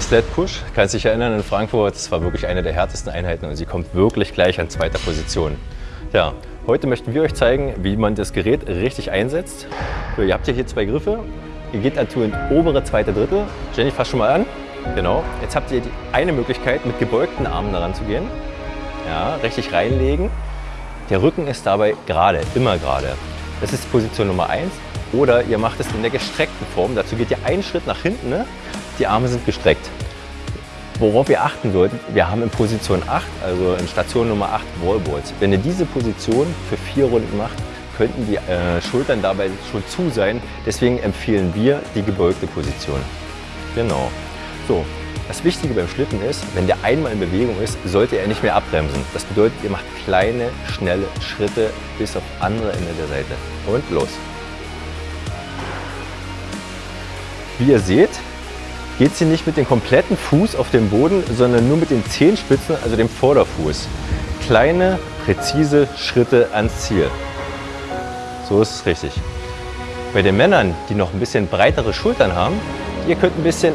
Sled Push. Kannst dich erinnern, in Frankfurt, das war wirklich eine der härtesten Einheiten und sie kommt wirklich gleich an zweiter Position. Ja, heute möchten wir euch zeigen, wie man das Gerät richtig einsetzt. So, ihr habt hier zwei Griffe. Ihr geht dazu in obere zweite Drittel. Jenny, fass schon mal an. Genau. Jetzt habt ihr die eine Möglichkeit, mit gebeugten Armen daran zu gehen. Ja, richtig reinlegen. Der Rücken ist dabei gerade, immer gerade. Das ist Position Nummer 1. Oder ihr macht es in der gestreckten Form. Dazu geht ihr einen Schritt nach hinten. Ne? Die Arme sind gestreckt. Worauf ihr achten solltet, wir haben in Position 8, also in Station Nummer 8 Wallballs. Wenn ihr diese Position für vier Runden macht, könnten die äh, Schultern dabei schon zu sein. Deswegen empfehlen wir die gebeugte Position. Genau. So, das Wichtige beim Schlitten ist, wenn der einmal in Bewegung ist, sollte er nicht mehr abbremsen. Das bedeutet, ihr macht kleine, schnelle Schritte bis auf andere Ende der Seite. Und los! Wie ihr seht, geht sie nicht mit dem kompletten Fuß auf dem Boden, sondern nur mit den Zehenspitzen, also dem Vorderfuß. Kleine, präzise Schritte ans Ziel. So ist es richtig. Bei den Männern, die noch ein bisschen breitere Schultern haben, ihr könnt ein bisschen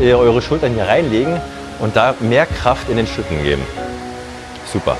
äh, eure Schultern hier reinlegen und da mehr Kraft in den Schlitten geben. Super.